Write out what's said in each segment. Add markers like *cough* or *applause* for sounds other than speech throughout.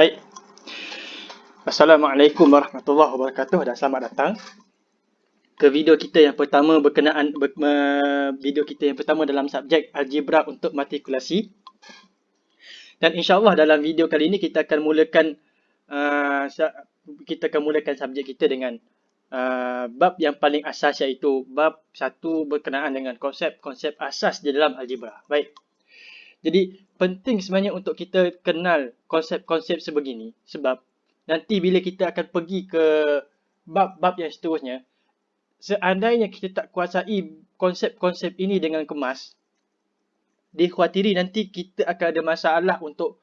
Baik. Assalamualaikum warahmatullahi wabarakatuh dan selamat datang ke video kita yang pertama berkenaan ber, uh, video kita yang pertama dalam subjek algebra untuk matrikulasi. Dan insya-Allah dalam video kali ini kita akan mulakan uh, kita akan mulakan subjek kita dengan uh, bab yang paling asas iaitu bab satu berkenaan dengan konsep-konsep asas di dalam algebra. Baik. Jadi penting sebenarnya untuk kita kenal konsep-konsep sebegini sebab nanti bila kita akan pergi ke bab-bab yang seterusnya seandainya kita tak kuasai konsep-konsep ini dengan kemas dikhawatiri nanti kita akan ada masalah untuk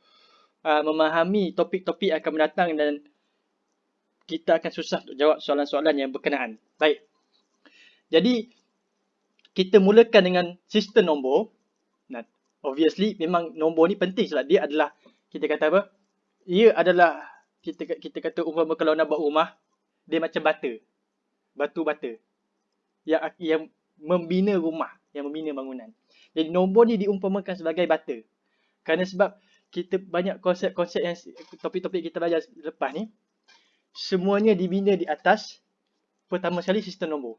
uh, memahami topik-topik akan mendatang dan kita akan susah untuk jawab soalan-soalan yang berkenaan. Baik. Jadi kita mulakan dengan sistem nombor obviously memang nombor ni penting sebab dia adalah kita kata apa? Ia adalah kita kita kata umpama kalau nak buat rumah dia macam bata. Batu bata. Yang yang membina rumah, yang membina bangunan. Jadi nombor ni diumpamakan sebagai bata. Kerana sebab kita banyak konsep-konsep yang topik-topik kita belajar lepas ni semuanya dibina di atas pertama sekali sistem nombor.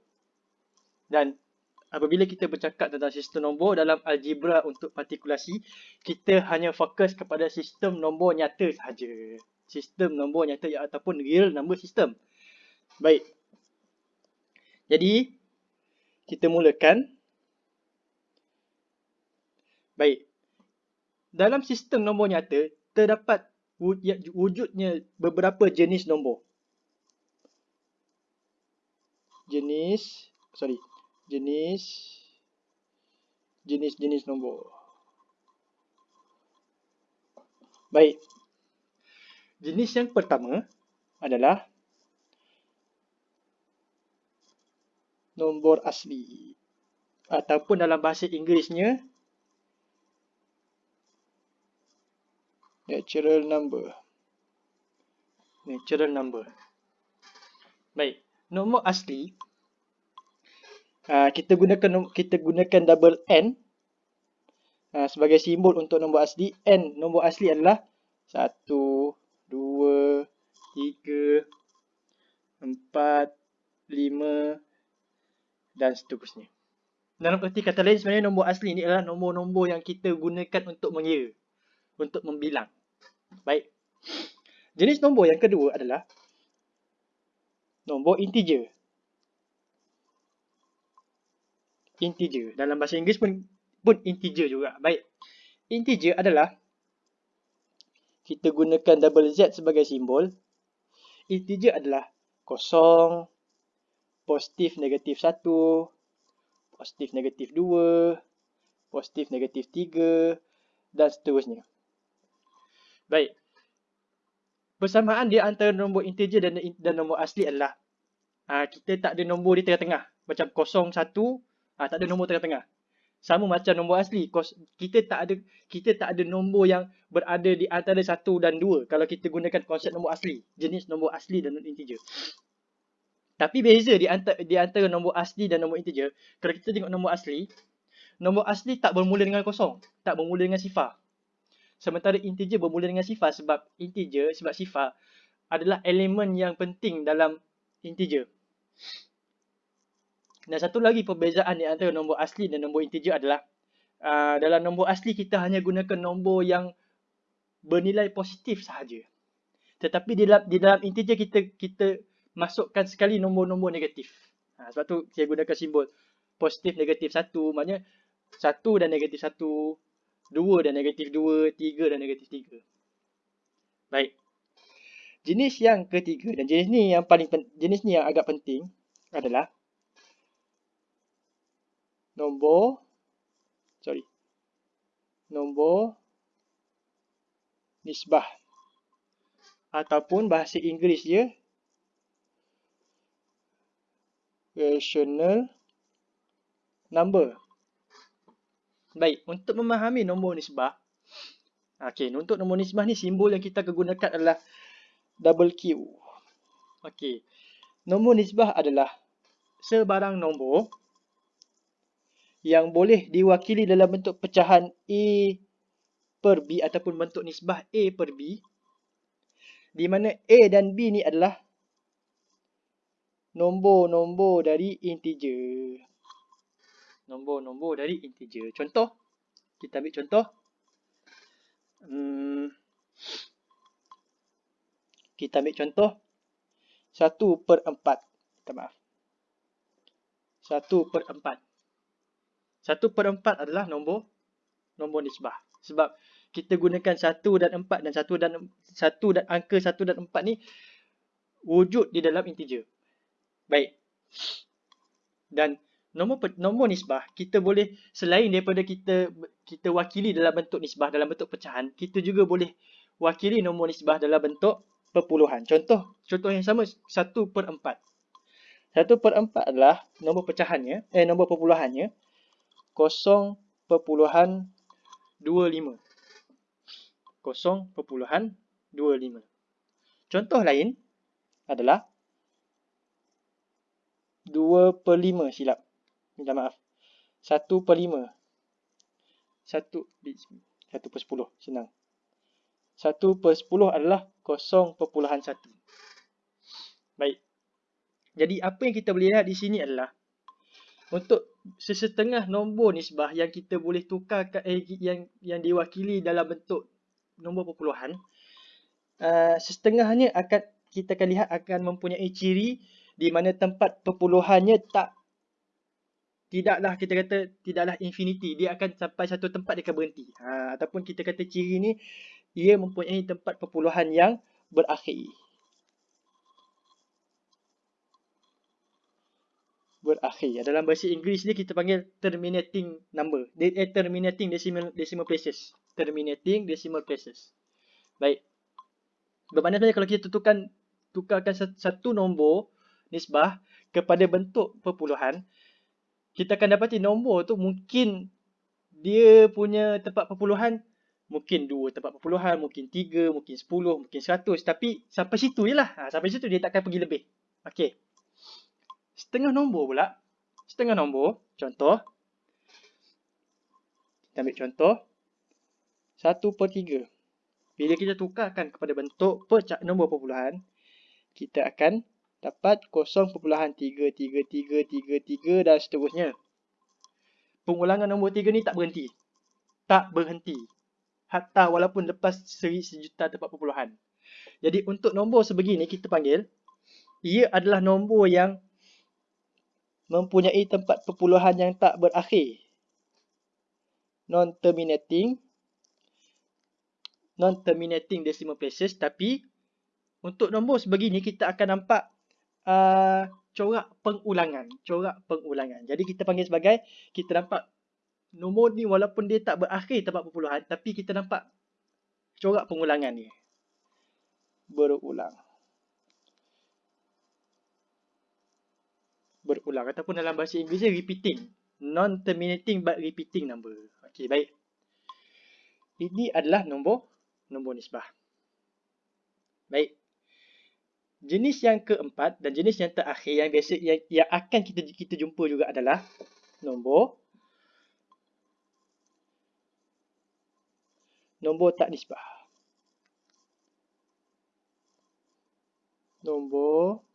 Dan apabila kita bercakap tentang sistem nombor dalam algebra untuk partikulasi, kita hanya fokus kepada sistem nombor nyata sahaja. Sistem nombor nyata ataupun real number system. Baik. Jadi, kita mulakan. Baik. Dalam sistem nombor nyata, terdapat ya, wujudnya beberapa jenis nombor. Jenis, sorry, jenis jenis-jenis nombor. Baik. Jenis yang pertama adalah nombor asli ataupun dalam bahasa Inggerisnya natural number. Natural number. Baik, nombor asli uh, kita gunakan kita gunakan double n uh, sebagai simbol untuk nombor asli. n nombor asli adalah 1 2 3 4 5 dan seterusnya. Dalam erti kata lain sebenarnya nombor asli ini adalah nombor-nombor yang kita gunakan untuk mengira, untuk membilang. Baik. Jenis nombor yang kedua adalah nombor integer. integer. Dalam bahasa Inggeris pun pun integer juga. Baik. Integer adalah kita gunakan double z sebagai simbol. Integer adalah kosong, positif negatif 1, positif negatif 2, positif negatif 3 dan seterusnya. Baik. Persamaan dia antara nombor integer dan dan nombor asli adalah aa, kita tak ada nombor di tengah-tengah. Macam kosong, satu, Ah tak ada nombor tengah-tengah. Sama macam nombor asli. Kita tak ada kita tak ada nombor yang berada di antara satu dan dua. kalau kita gunakan konsep nombor asli. Jenis nombor asli dan integer. Tapi beza di antara, di antara nombor asli dan nombor integer. Kalau kita tengok nombor asli, nombor asli tak bermula dengan kosong. Tak bermula dengan sifar. Sementara integer bermula dengan sifar sebab integer, sebab sifar adalah elemen yang penting dalam integer. Dan satu lagi perbezaan di antara nombor asli dan nombor integer adalah uh, dalam nombor asli kita hanya gunakan nombor yang bernilai positif sahaja. Tetapi di dalam, di dalam integer kita kita masukkan sekali nombor-nombor negatif. Ha, sebab tu saya gunakan simbol positif negatif satu. Maknanya satu dan negatif satu, dua dan negatif dua, tiga dan negatif tiga. Baik. Jenis yang ketiga dan jenis ni yang paling jenis ni yang agak penting adalah nombor. Sorry. Nombor. Nisbah. Ataupun bahasa Inggeris dia. Rational number. Baik untuk memahami nombor nisbah. Okey untuk nombor nisbah ni simbol yang kita akan gunakan adalah double Q. Okey. Nombor nisbah adalah sebarang nombor yang boleh diwakili dalam bentuk pecahan A per B ataupun bentuk nisbah A per B di mana A dan B ni adalah nombor-nombor dari integer. Nombor-nombor dari integer. Contoh, kita ambil contoh. Hmm, kita ambil contoh 1 per 4. Minta maaf. 1 per 4. 1 per 4 adalah nombor nombor nisbah. Sebab kita gunakan 1 dan 4 dan 1 dan 1 dan angka 1 dan 4 ni wujud di dalam integer. Baik. Dan nombor nombor nisbah kita boleh selain daripada kita kita wakili dalam bentuk nisbah dalam bentuk pecahan, kita juga boleh wakili nombor nisbah dalam bentuk perpuluhan. Contoh, contoh yang sama 1 per 4. 1 per 4 adalah nombor pecahannya, eh nombor perpuluhannya 0.25. 0.25. Contoh lain adalah 2 per 5 silap. Minta maaf. 1 per 5. 1, 1 per 10. Senang. 1 per 10 adalah 0.1. Baik. Jadi apa yang kita boleh lihat di sini adalah untuk sesetengah nombor nisbah yang kita boleh tukar eh, yang yang diwakili dalam bentuk nombor perpuluhan uh, setengahnya akan kita akan lihat akan mempunyai ciri di mana tempat perpuluhannya tak tidaklah kita kata tidaklah infinity dia akan sampai satu tempat dia akan berhenti ha, ataupun kita kata ciri ni ia mempunyai tempat perpuluhan yang berakhir. Berakhir. Dalam bahasa Inggeris ni kita panggil terminating number. Eh, terminating decimal, decimal places. Terminating decimal places. Baik. Bermakna kalau kita tukarkan, tukarkan satu nombor nisbah kepada bentuk perpuluhan, kita akan dapati nombor tu mungkin dia punya tempat perpuluhan mungkin dua tempat perpuluhan, mungkin tiga, mungkin sepuluh, mungkin seratus. Tapi sampai situ je lah. Ha, sampai situ dia takkan pergi lebih. Okey. Setengah nombor pula. Setengah nombor. Contoh. Kita ambil contoh. Satu per tiga. Bila kita tukarkan kepada bentuk per nombor perpuluhan, kita akan dapat kosong perpuluhan tiga, tiga, tiga, tiga, tiga dan seterusnya. Pengulangan nombor tiga ni tak berhenti. Tak berhenti hatta walaupun lepas seri sejuta tempat perpuluhan. Jadi untuk nombor sebegini kita panggil ia adalah nombor yang mempunyai tempat perpuluhan yang tak berakhir. Non-terminating. Non-terminating decimal places. Tapi untuk nombor sebegini kita akan nampak uh, corak pengulangan, corak pengulangan. Jadi kita panggil sebagai kita nampak nombor ni walaupun dia tak berakhir tempat perpuluhan tapi kita nampak corak pengulangan ni. Berulang berulang. Ataupun dalam bahasa Inggeris dia repeating. Non terminating but repeating number. Okey baik. Ini adalah nombor nombor nisbah. Baik. Jenis yang keempat dan jenis yang terakhir yang biasa yang, yang akan kita kita jumpa juga adalah nombor nombor tak nisbah. Nombor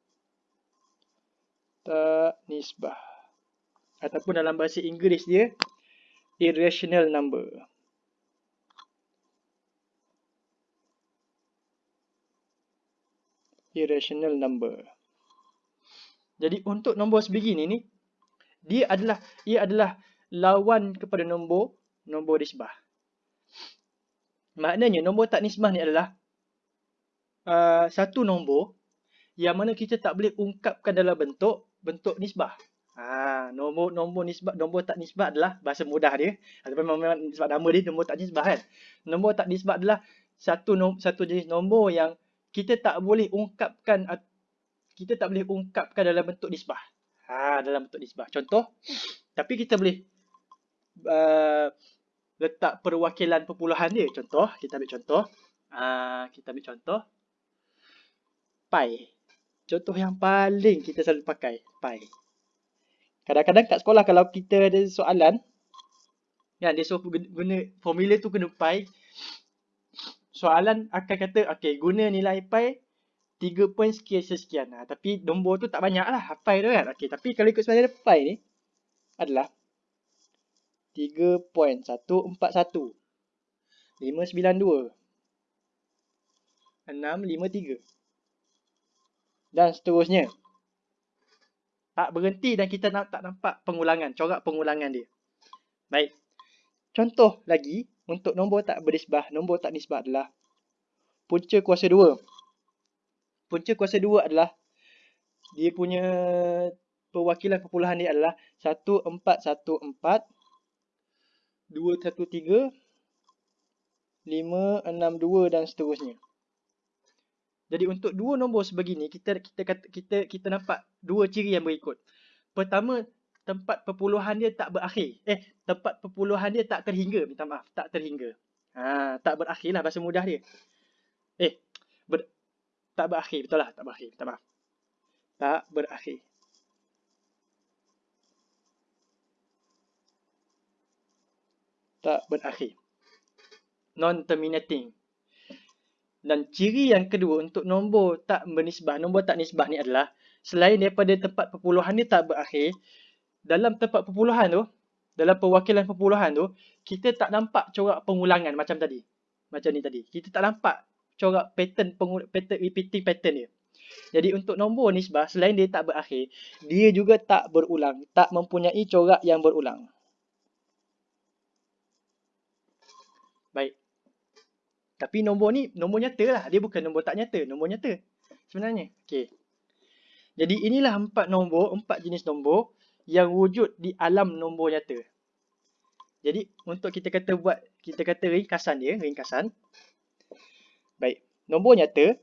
tak nisbah. Ataupun dalam bahasa Inggeris dia, irrational number. Irrational number. Jadi untuk nombor sebegini ni, dia adalah ia adalah lawan kepada nombor nombor nisbah. Maknanya nombor tak nisbah ni adalah uh, satu nombor yang mana kita tak boleh ungkapkan dalam bentuk bentuk nisbah. Ha, nombor nombor nisbah nombor tak nisbah adalah bahasa mudah dia ataupun memang nisbah nama dia nombor tak nisbah kan. Nombor tak nisbah adalah satu nom, satu jenis nombor yang kita tak boleh ungkapkan kita tak boleh ungkapkan dalam bentuk nisbah. Ha, dalam bentuk nisbah. Contoh tapi kita boleh uh, letak perwakilan perpuluhan dia. Contoh, kita ambil contoh. Uh, kita ambil contoh. Pi. Contoh yang paling kita selalu pakai. Pi. Kadang-kadang kat sekolah kalau kita ada soalan. Ya, dia suruh guna formula tu kena pi. Soalan akan kata, okay, guna nilai pi 3 point sekian sekian. Ha, tapi nombor tu tak banyak lah. Pi tu kan. Okay, tapi kalau ikut sebenarnya pi ni adalah 3.141 592 653 dan seterusnya. Tak berhenti dan kita tak nampak pengulangan, corak pengulangan dia. Baik. Contoh lagi untuk nombor tak berisbah, nombor tak nisbah adalah punca kuasa 2. Punca kuasa 2 adalah dia punya perwakilan perpuluhan dia adalah 1414 213 562 dan seterusnya. Jadi untuk dua nombor sebegini kita kita kita kita, kita nampak dua ciri yang berikut. Pertama, tempat perpuluhan dia tak berakhir. Eh, tempat perpuluhan dia tak terhingga. Minta maaf, tak terhingga. Ha, tak berakhir lah bahasa mudah dia. Eh, ber, tak berakhir. Betul lah, tak berakhir. Minta maaf. Tak berakhir. Tak berakhir. Non-terminating. Dan ciri yang kedua untuk nombor tak bernisbah, nombor tak nisbah ni adalah selain daripada tempat perpuluhan ni tak berakhir, dalam tempat perpuluhan tu, dalam perwakilan perpuluhan tu, kita tak nampak corak pengulangan macam tadi. Macam ni tadi. Kita tak nampak corak pattern pattern repeating pattern dia. Jadi untuk nombor nisbah selain dia tak berakhir, dia juga tak berulang, tak mempunyai corak yang berulang. Baik. Tapi nombor ni nombor nyata lah. Dia bukan nombor tak nyata. Nombor nyata. Sebenarnya. Okay. Jadi inilah empat nombor. Empat jenis nombor. Yang wujud di alam nombor nyata. Jadi untuk kita kata buat. Kita kata ringkasan dia. Ringkasan. Baik. Nombor nyata.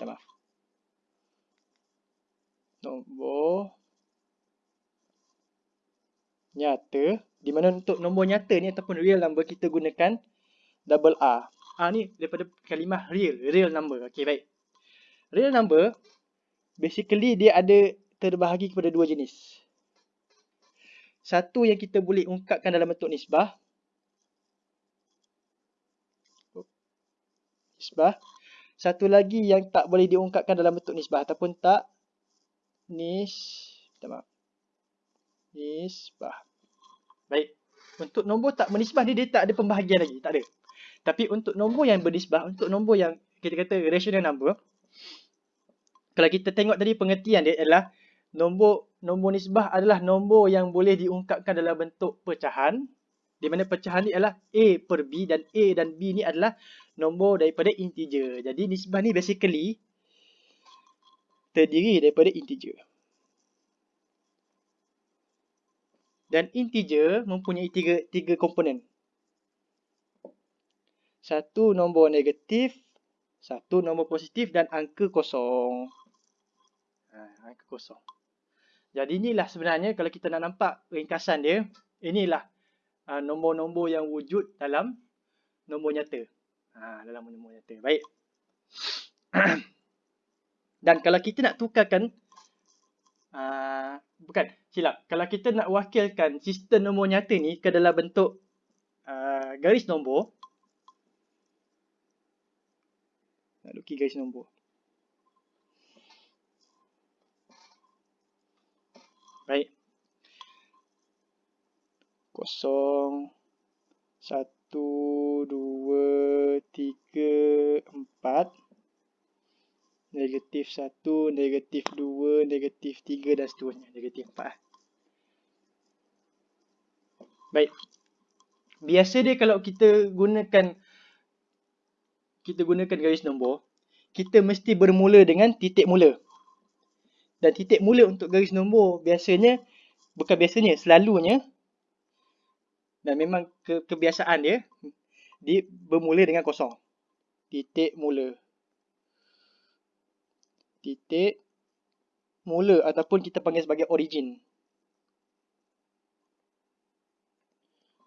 Minta maaf. Nombor. Nyata. Di mana untuk nombor nyata ni ataupun real number kita gunakan double R. R ni daripada kalimah real, real number. Okey, baik. Real number, basically dia ada terbahagi kepada dua jenis. Satu yang kita boleh ungkapkan dalam bentuk nisbah. Nisbah. Satu lagi yang tak boleh diungkapkan dalam bentuk nisbah ataupun tak nis, maaf. Nisbah. Baik. Untuk nombor tak menisbah ni dia tak ada pembahagian lagi, tak ada. Tapi untuk nombor yang bernisbah, untuk nombor yang kita kata rational number, kalau kita tengok tadi pengertian dia adalah nombor nombor nisbah adalah nombor yang boleh diungkapkan dalam bentuk pecahan di mana pecahan ni adalah A per B dan A dan B ni adalah nombor daripada integer. Jadi nisbah ni basically terdiri daripada integer. Dan integer mempunyai tiga, tiga komponen. Satu nombor negatif, satu nombor positif dan angka kosong. Ha, angka kosong. Jadi inilah sebenarnya kalau kita nak nampak ringkasan dia, inilah ha, nombor-nombor yang wujud dalam nombor nyata. Ha, dalam nombor nyata. Baik. *clears throat* dan kalau kita nak tukarkan, uh, bukan, silap. Kalau kita nak wakilkan sistem nombor nyata ni ke dalam bentuk uh, garis nombor, nak lukis garis nombor. Baik. Kosong. Satu, dua, tiga, empat. Negatif satu, negatif dua, negatif tiga dan seterusnya. Negatif empat. Baik. Biasa dia kalau kita gunakan kita gunakan garis nombor, kita mesti bermula dengan titik mula. Dan titik mula untuk garis nombor biasanya, bukan biasanya, selalunya, dan memang ke kebiasaan dia, dia bermula dengan kosong. Titik mula. Titik mula ataupun kita panggil sebagai origin.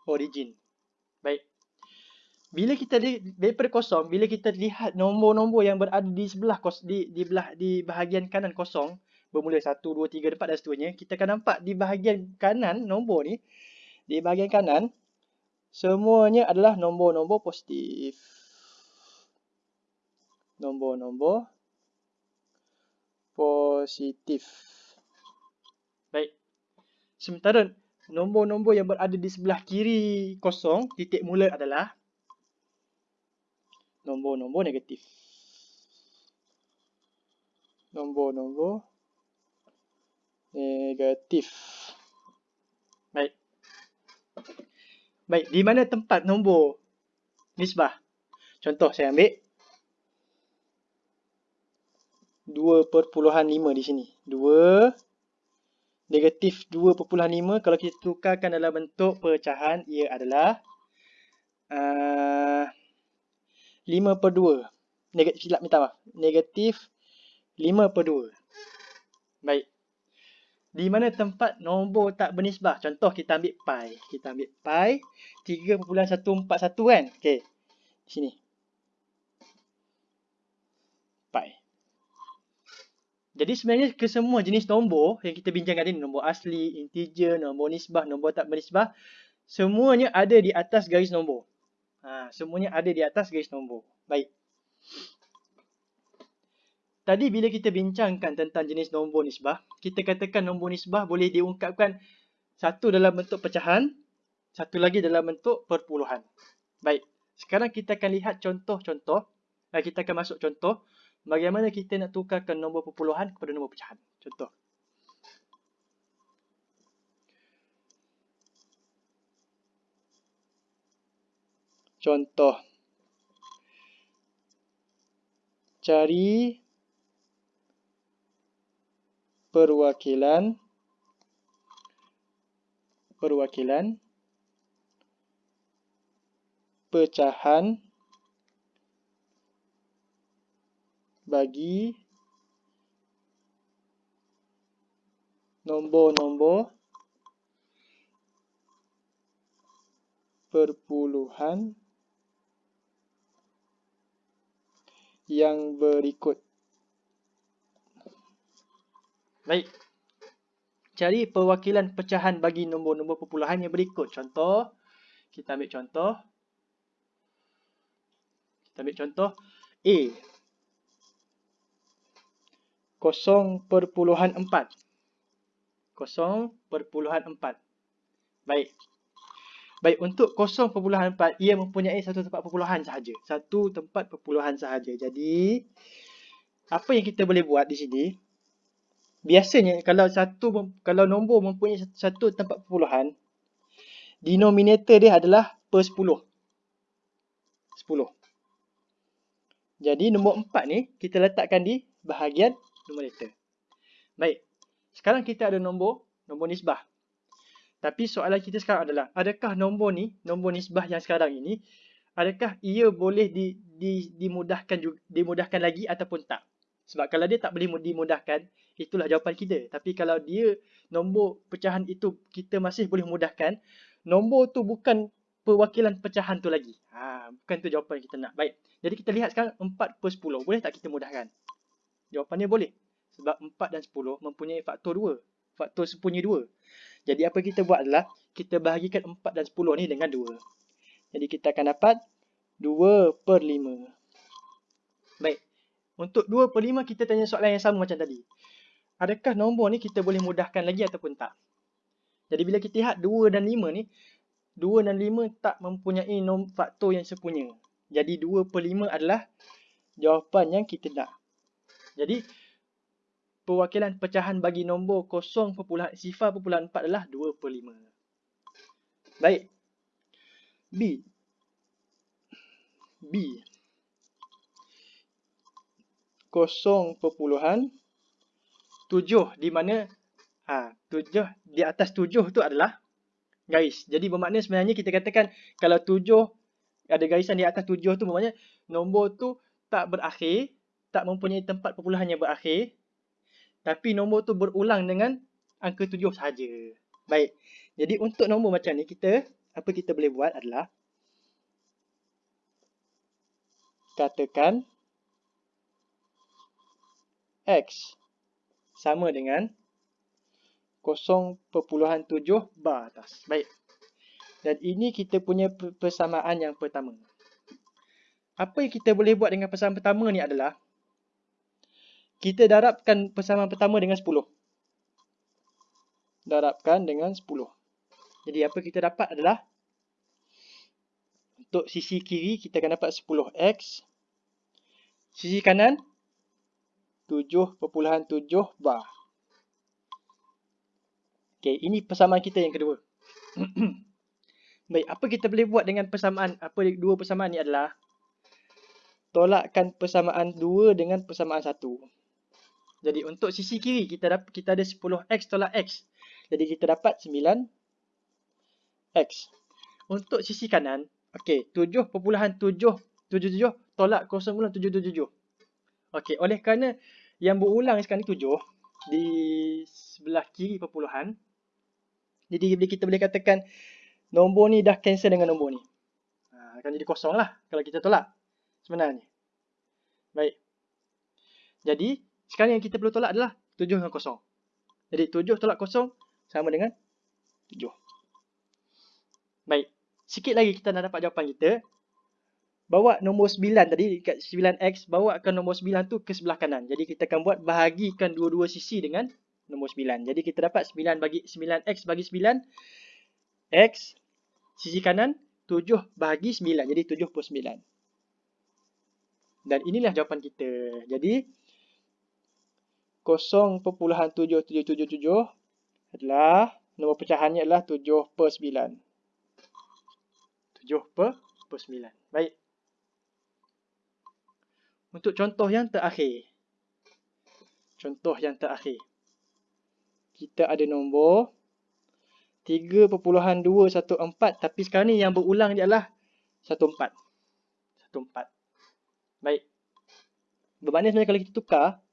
Origin. Baik bila kita di, daripada kosong, bila kita lihat nombor-nombor yang berada di sebelah kos di di belah di bahagian kanan kosong bermula 1 2 3 4 dan seterusnya, kita akan nampak di bahagian kanan nombor ni di bahagian kanan semuanya adalah nombor-nombor positif. nombor-nombor positif. Baik. Sementara nombor-nombor yang berada di sebelah kiri kosong, titik mula adalah nombor-nombor negatif. Nombor-nombor negatif. Baik. Baik, di mana tempat nombor nisbah? Contoh saya ambil 2.5 di sini. 2 negatif 2.5 kalau kita tukarkan dalam bentuk pecahan ia adalah uh, 5 per 2 negatif silap minta maaf. Negatif 5 per 2 baik. Di mana tempat nombor tak bernisbah? Contoh kita ambil pi. Kita ambil pi 3.141 kan? Okey. Sini. Pi. Jadi sebenarnya ke semua jenis nombor yang kita bincangkan ini, nombor asli, integer, nombor nisbah, nombor tak bernisbah, semuanya ada di atas garis nombor. Ha, semuanya ada di atas garis nombor. Baik. Tadi bila kita bincangkan tentang jenis nombor nisbah, kita katakan nombor nisbah boleh diungkapkan satu dalam bentuk pecahan, satu lagi dalam bentuk perpuluhan. Baik. Sekarang kita akan lihat contoh-contoh. Kita akan masuk contoh bagaimana kita nak tukarkan nombor perpuluhan kepada nombor pecahan. Contoh. Contoh. Cari perwakilan perwakilan pecahan bagi nombor-nombor perpuluhan yang berikut. Baik. Cari perwakilan pecahan bagi nombor-nombor perpuluhan yang berikut. Contoh. Kita ambil contoh. Kita ambil contoh. A. 0.4 0.4 Baik Baik, untuk 0.4 ia mempunyai satu tempat perpuluhan sahaja Satu tempat perpuluhan sahaja Jadi Apa yang kita boleh buat di sini Biasanya kalau satu kalau nombor mempunyai satu tempat perpuluhan Denominator dia adalah per 10 10 Jadi nombor 4 ni kita letakkan di bahagian numerator. Baik. Sekarang kita ada nombor, nombor nisbah. Tapi soalan kita sekarang adalah, adakah nombor ni, nombor nisbah yang sekarang ini, adakah ia boleh di, di, dimudahkan juga, dimudahkan lagi ataupun tak? Sebab kalau dia tak boleh dimudahkan, itulah jawapan kita. Tapi kalau dia nombor pecahan itu kita masih boleh mudahkan, nombor tu bukan perwakilan pecahan tu lagi. Ha, bukan tu jawapan kita nak. Baik. Jadi kita lihat sekarang 4 per 10. Boleh tak kita mudahkan? Jawapannya boleh. Sebab 4 dan 10 mempunyai faktor 2. Faktor sepunya 2. Jadi apa kita buat adalah kita bahagikan 4 dan 10 ni dengan 2. Jadi kita akan dapat 2 per 5. Baik. Untuk 2 per 5 kita tanya soalan yang sama macam tadi. Adakah nombor ni kita boleh mudahkan lagi ataupun tak? Jadi bila kita lihat 2 dan 5 ni. 2 dan 5 tak mempunyai faktor yang sepunya. Jadi 2 per 5 adalah jawapan yang kita nak. Jadi perwakilan pecahan bagi nombor 0.4 adalah 2 per 5. Baik. B. B. 0.7 di mana ha, 7 di atas 7 tu adalah garis. Jadi bermakna sebenarnya kita katakan kalau 7 ada garisan di atas 7 tu bermakna nombor tu tak berakhir tak mempunyai tempat perpuluhan yang berakhir tapi nombor tu berulang dengan angka tujuh sahaja. Baik. Jadi untuk nombor macam ni kita apa kita boleh buat adalah katakan x sama dengan 0.7 bar atas. Baik. Dan ini kita punya persamaan yang pertama. apa yang kita boleh buat dengan persamaan pertama ni adalah kita darabkan persamaan pertama dengan 10. Darabkan dengan 10. Jadi apa kita dapat adalah untuk sisi kiri kita akan dapat 10x. Sisi kanan 7.7 bar. Okey, ini persamaan kita yang kedua. *clears throat* Baik, apa kita boleh buat dengan persamaan apa dua persamaan ni adalah tolakkan persamaan 2 dengan persamaan 1. Jadi untuk sisi kiri kita dapat kita ada 10x tolak x. Jadi kita dapat 9x. Untuk sisi kanan, okey, 7.777 tolak 0.777. Okey, oleh kerana yang berulang sekarang ni 7 di sebelah kiri perpuluhan. Jadi kita boleh katakan nombor ni dah cancel dengan nombor ni. Ha, akan jadi kosong lah kalau kita tolak sebenarnya. Baik. Jadi sekarang yang kita perlu tolak adalah 7 dengan kosong. Jadi 7 tolak kosong sama dengan 7. Baik. Sikit lagi kita nak dapat jawapan kita. Bawa nombor 9 tadi dekat 9x. Bawa ke nombor 9 tu ke sebelah kanan. Jadi kita akan buat bahagikan dua-dua sisi dengan nombor 9. Jadi kita dapat 9 bagi 9x bagi 9. X. Sisi kanan 7 bahagi 9. Jadi 7 per 9. Dan inilah jawapan kita. Jadi 0.7777 adalah nombor pecahannya adalah 7 per 9. 7 per, per 9. Baik. Untuk contoh yang terakhir. Contoh yang terakhir. Kita ada nombor 3.214 tapi sekarang ni yang berulang dia adalah 14. 14. Baik. Bermakna sebenarnya kalau kita tukar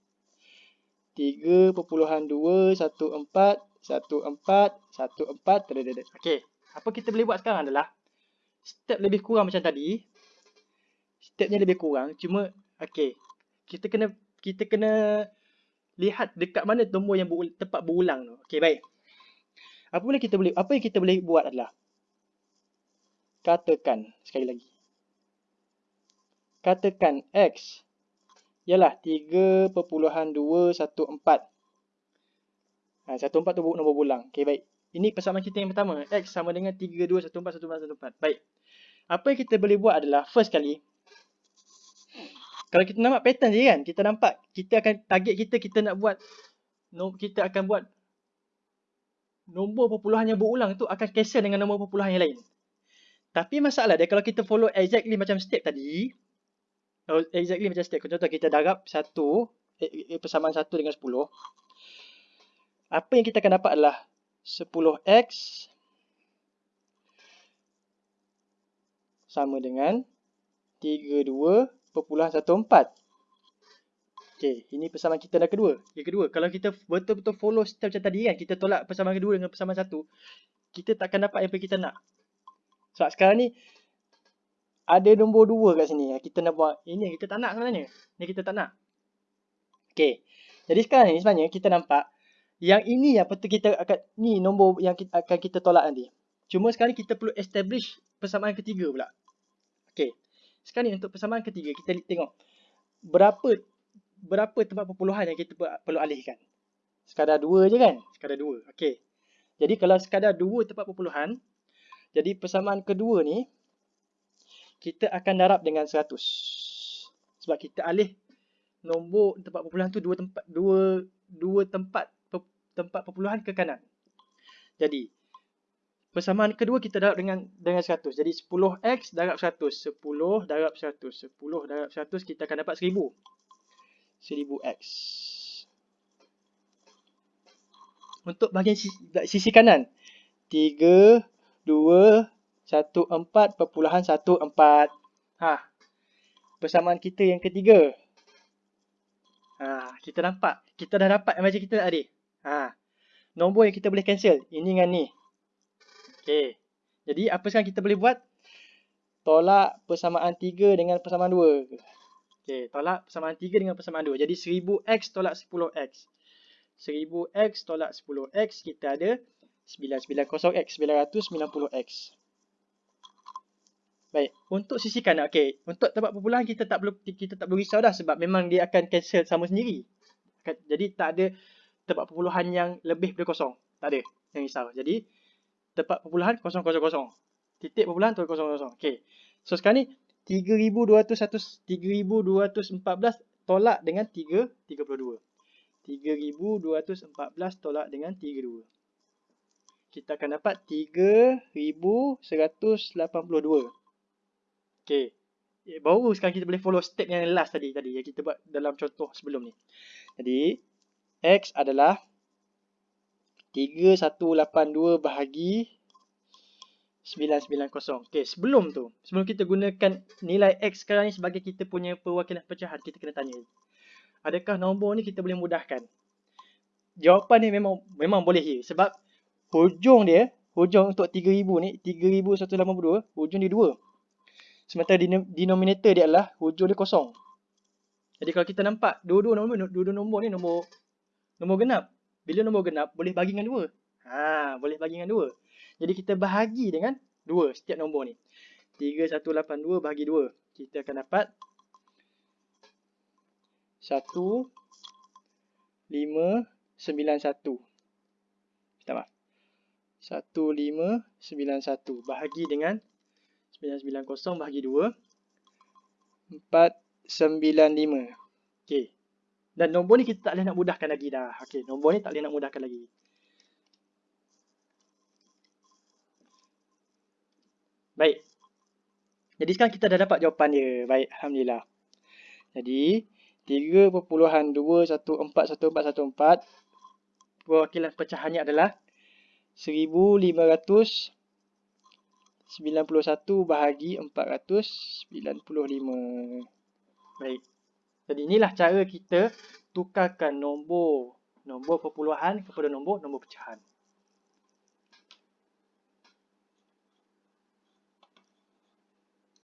3.214 14 14 Okey, apa kita boleh buat sekarang adalah step lebih kurang macam tadi. Stepnya lebih kurang, cuma okey. Kita kena kita kena lihat dekat mana nombor yang ber, tepat berulang tu. Okey, baik. Apa boleh kita boleh apa yang kita boleh buat adalah katakan sekali lagi. Katakan x ialah 3.214. Ha, 14 tu nombor bulang. Okey, baik. Ini persamaan kita yang pertama. X sama dengan 321414. Baik. Apa yang kita boleh buat adalah, first kali, kalau kita nampak pattern je kan, kita nampak, kita akan, target kita, kita nak buat, no, kita akan buat nombor perpuluhan yang berulang tu akan cancel dengan nombor perpuluhan yang lain. Tapi masalah dia, kalau kita follow exactly macam step tadi, exactly macam step. Contoh kita darab satu eh, eh, persamaan satu dengan sepuluh. Apa yang kita akan dapat adalah sepuluh x sama dengan tiga dua perpuluhan satu empat. Okay, ini persamaan kita dah kedua. Yang kedua, kalau kita betul-betul follow step macam tadi kan, kita tolak persamaan kedua dengan persamaan satu, kita tak akan dapat apa yang kita nak. Sebab sekarang ni, ada nombor dua kat sini. Kita nak buat ini yang kita tak nak sebenarnya. Ini kita tak nak. Okey. Jadi sekarang ni sebenarnya kita nampak yang ini yang betul kita akan ni nombor yang kita, akan kita tolak nanti. Cuma sekarang kita perlu establish persamaan ketiga pula. Okey. Sekarang ni untuk persamaan ketiga kita tengok berapa berapa tempat perpuluhan yang kita perlu alihkan. Sekadar dua je kan? Sekadar dua. Okey. Jadi kalau sekadar dua tempat perpuluhan, jadi persamaan kedua ni kita akan darab dengan 100. Sebab kita alih nombor tempat perpuluhan tu dua tempat dua dua tempat tempat perpuluhan ke kanan. Jadi persamaan kedua kita darab dengan dengan 100. Jadi 10x darab 100, 10 darab 100, 10 darab 100 kita akan dapat 1000. 1000x. Untuk bahagian sisi, sisi kanan 3 2 14.14. Ha. Persamaan kita yang ketiga. Ha, kita nampak. Kita dah dapat macam kita tadi. Ha. Nombor yang kita boleh cancel. Ini dengan ni. Okey. Jadi apa sekarang kita boleh buat? Tolak persamaan 3 dengan persamaan 2. Okey, tolak persamaan 3 dengan persamaan 2. Jadi 1000x tolak 10x. 1000x tolak 10x kita ada 990x, 990x. Baik, untuk sisi kanan, okey, untuk tempat perpuluhan kita tak perlu kita tak perlu risau dah sebab memang dia akan cancel sama sendiri. Jadi tak ada tempat perpuluhan yang lebih daripada kosong. Tak ada yang risau. Jadi tempat perpuluhan kosong kosong kosong. Titik perpuluhan tu kosong kosong. Okey. So sekarang ni 3200 3214 tolak dengan 3 32. 3214 tolak dengan 32. Kita akan dapat 3182. Okay. Eh, baru sekarang kita boleh follow step yang last tadi tadi yang kita buat dalam contoh sebelum ni. Jadi X adalah 3182 bahagi 990. Okay, sebelum tu, sebelum kita gunakan nilai X sekarang ni sebagai kita punya perwakilan pecahan, kita kena tanya. Adakah nombor ni kita boleh mudahkan? Jawapan ni memang memang boleh ya. Sebab hujung dia, hujung untuk 3000 ni, 3182, hujung dia 2. Sementara denominator dia adalah hujung dia kosong. Jadi kalau kita nampak dua-dua nombor, dua-dua nombor ni nombor nombor genap. Bila nombor genap boleh bagi dengan dua. Ha, boleh bagi dengan dua. Jadi kita bahagi dengan dua setiap nombor ni. 3182 bahagi 2. Kita akan dapat 1591. Minta maaf. 1591 bahagi dengan 990 bahagi 2 495 Okey. Dan nombor ni kita tak boleh nak mudahkan lagi dah. Okey, nombor ni tak boleh nak mudahkan lagi. Baik. Jadi sekarang kita dah dapat jawapan dia. Baik, Alhamdulillah. Jadi 3.2141414 Perwakilan pecahannya adalah 1500 91 bahagi 495. Baik. Jadi inilah cara kita tukarkan nombor nombor perpuluhan kepada nombor nombor pecahan.